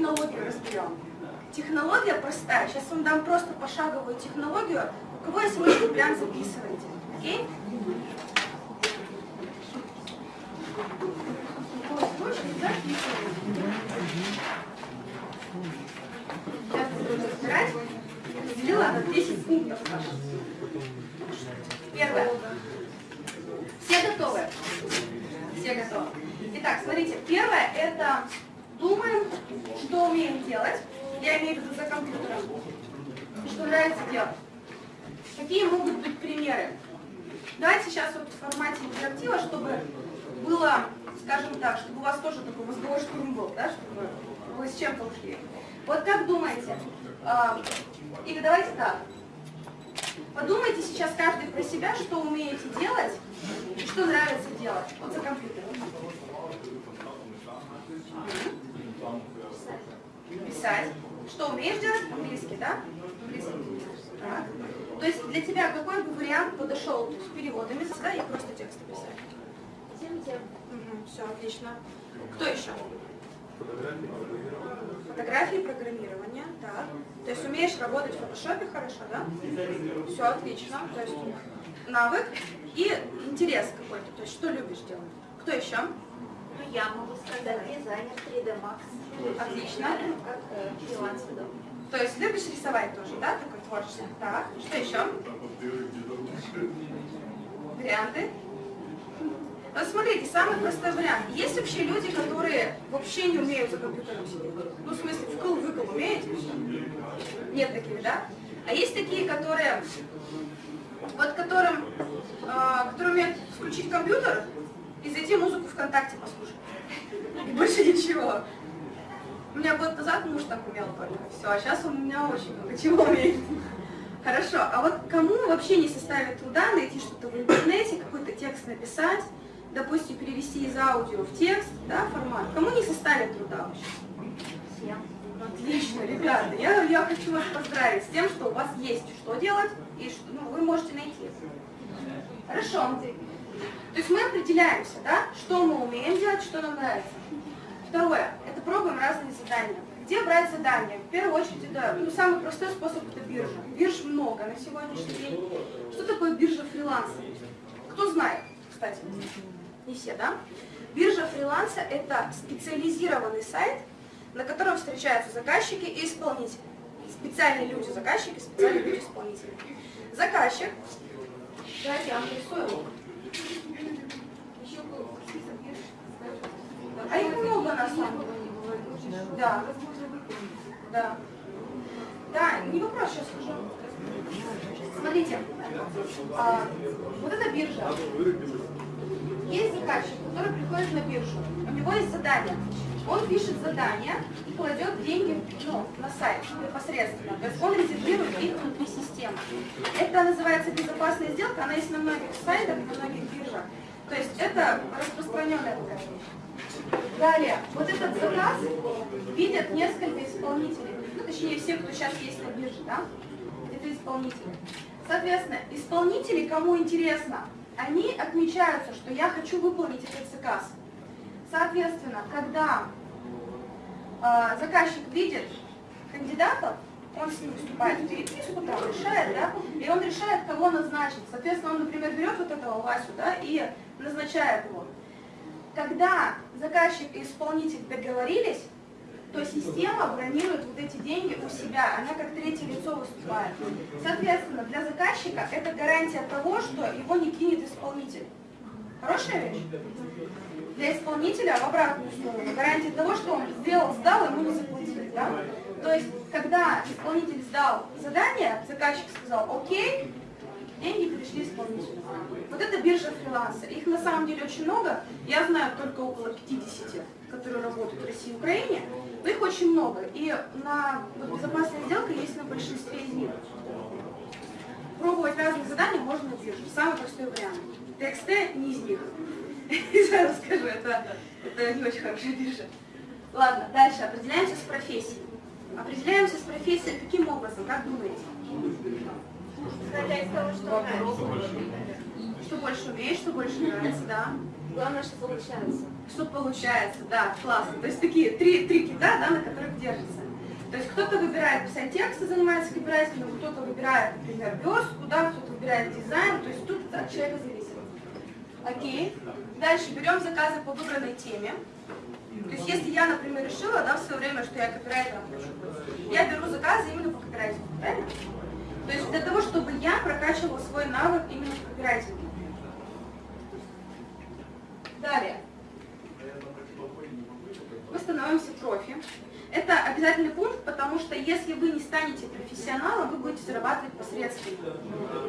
технологию разберем. Технология простая. Сейчас вам дам просто пошаговую технологию. У кого есть ручки, прям записывайте. Окей? Сейчас буду разбирать. Разделила на 10 пунктов. Первое. Все готовы? Все готовы. Итак, смотрите, первое это думаем, что умеем делать. Я имею в виду за компьютером. Что нравится делать. Какие могут быть примеры? Давайте сейчас вот в формате интерактива, чтобы было, скажем так, чтобы у вас тоже такой мозговой штурм был, да, чтобы вы с чем-то ушли. Вот как думаете? А, или давайте так. Подумайте сейчас каждый про себя, что умеете делать и что нравится делать. Вот за компьютером. Писать. Что умеешь делать? Английский, да? Английский. Так. То есть для тебя какой бы вариант подошел с переводами, да, и просто тексты писать? Тем, тем. Угу, все, отлично. Кто еще? Фотографии, программирование, так. То есть умеешь работать в фотошопе хорошо, да? Все отлично. То есть навык и интерес какой-то. То есть что любишь делать? Кто еще? Ну, я могу сказать дизайнер 3D Max. Отлично. Как э, фриланс. То есть любишь рисовать тоже, да, такой творчество? Так, что еще? Варианты? Вот смотрите, самый простой вариант. Есть вообще люди, которые вообще не умеют за компьютером сидеть? Ну, в смысле, вкл-выкл умеете? Нет таких, да? А есть такие, которые, вот которым, э, которые умеют включить компьютер и зайти музыку ВКонтакте послушать. Больше ничего. У меня год назад муж так умел только. Все, а сейчас он у меня очень много чего умеет. Хорошо, а вот кому вообще не составит труда найти что-то в интернете, какой-то текст написать, допустим, перевести из аудио в текст, да, формат, кому не составит труда вообще? Всем. Отлично, ребята, я, я хочу вас поздравить с тем, что у вас есть что делать, и что ну, вы можете найти. Хорошо. То есть мы определяемся, да, что мы умеем делать, что нам нравится. Второе, это пробуем разные задания. Где брать задания? В первую очередь, это ну, самый простой способ это биржа. Бирж много на сегодняшний день. Что такое биржа фриланса? Кто знает, кстати? Не все, да? Биржа фриланса – это специализированный сайт, на котором встречаются заказчики и исполнители. Специальные люди заказчики, специальные люди исполнители. Заказчик, давайте я вам нарисую. А их много на самом деле. Да. Да. Да, не вопрос, сейчас скажу. Смотрите, а, вот эта биржа. Есть заказчик, который приходит на биржу. У него есть задание. Он пишет задание и кладет деньги ну, на сайт непосредственно. То есть он резервирует их внутри системы. Это называется безопасная сделка, она есть на многих сайтах, на многих биржах. То есть это распространенная. Далее, вот этот заказ видят несколько исполнителей. Ну, точнее, все, кто сейчас есть на бирже, да? Это исполнители. Соответственно, исполнители, кому интересно, они отмечаются, что я хочу выполнить этот заказ. Соответственно, когда э, заказчик видит кандидатов, он с ним выступает в переписку, там решает, да, и он решает, кого назначить. Соответственно, он, например, берет вот этого Васю, да, и назначает его. Когда заказчик и исполнитель договорились, то система бронирует вот эти деньги у себя, она как третье лицо выступает. Соответственно, для заказчика это гарантия того, что его не кинет исполнитель. Хорошая вещь? Для исполнителя в обратную сторону. Гарантия того, что он сделал, сдал, ему не заплатили. Да? То есть, когда исполнитель сдал задание, заказчик сказал «Окей», деньги пришли исполнителю. Вот это биржа фриланса. Их на самом деле очень много. Я знаю только около 50, которые работают в России и Украине. Но их очень много. И на вот, безопасная сделка есть на большинстве из них. Пробовать разные задания можно на бирже. Самый простой вариант. TXT не из них. Сразу скажу, это, это не очень хорошая биржа. Ладно, дальше. Определяемся с профессией. Определяемся с профессией каким образом, как думаете? Исходя из того, что нравится. Что больше умеешь, что больше нравится, да. Главное, что получается. Что получается, да, классно. То есть такие три, три кита, да, на которых держится. То есть кто-то выбирает писать текст и занимается копирайтингом, кто-то выбирает, например, верстку, да, кто-то выбирает дизайн, то есть тут от человека зависит. Окей. Дальше берем заказы по выбранной теме. То есть если я, например, решила, да, в свое время, что я копирайтером хочу быть, я беру заказы именно по копирайтингу, правильно? То есть для того, чтобы я прокачивала свой навык именно в копирайтинге. Далее. Мы становимся профи. Это обязательный пункт, потому что если вы не станете профессионалом, вы будете зарабатывать посредственно.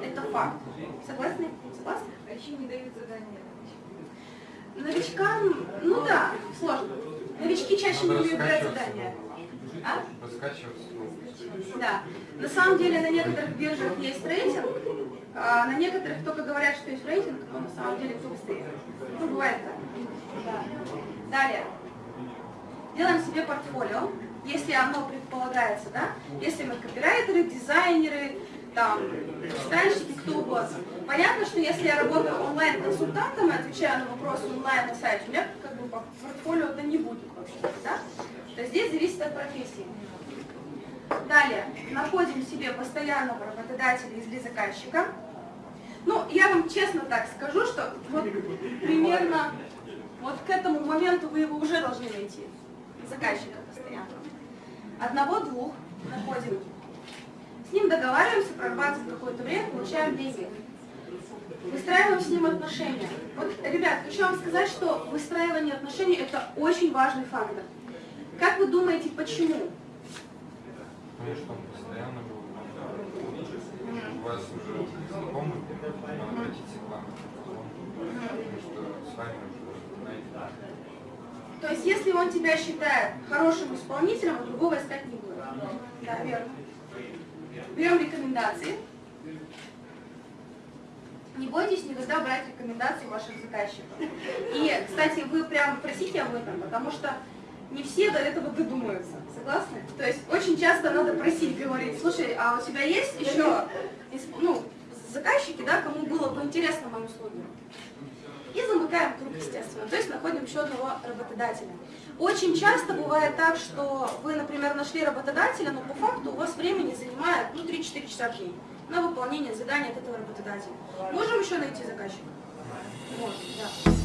Это факт. Согласны? Согласны? А еще не дают задания. Новичкам, ну да, сложно. Новички чаще не брать задания. А? Да. На самом деле на некоторых биржах есть рейтинг, а на некоторых только говорят, что есть рейтинг, но на самом деле кто быстрее. Ну, бывает так. Да. Далее. Делаем себе портфолио, если оно предполагается, да? Если мы копирайтеры, дизайнеры, там, странщики, кто угодно. Понятно, что если я работаю онлайн-консультантом и отвечаю на вопросы онлайн на сайте, у меня как бы портфолио это не будет вообще, да? То есть здесь зависит от профессии. Далее, находим себе постоянного работодателя или заказчика. Ну, я вам честно так скажу, что вот примерно вот к этому моменту вы его уже должны найти, заказчика постоянно. Одного-двух находим. С ним договариваемся, прорабатываем какое-то время, получаем деньги. Выстраиваем с ним отношения. Вот, ребят, хочу вам сказать, что выстраивание отношений – это очень важный фактор. Как вы думаете, почему? Что он постоянно был. У вас уже знакомый, он обратится к вам. Потому что с вами уже. То есть, если он тебя считает хорошим исполнителем, а другого искать не будет. Да, верно. Берем рекомендации. Не бойтесь никогда брать рекомендации ваших заказчиков. И, кстати, вы прям просите об этом, потому что не все до этого додумаются. Согласны? То есть очень часто надо просить, говорить, слушай, а у тебя есть еще ну, заказчики, да, кому было бы интересно мои услуги? И замыкаем круг, естественно, то есть находим еще одного работодателя. Очень часто бывает так, что вы, например, нашли работодателя, но по факту у вас времени занимает ну, 3-4 часа в день на выполнение задания от этого работодателя. Можем еще найти заказчика? Можем, да.